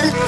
color.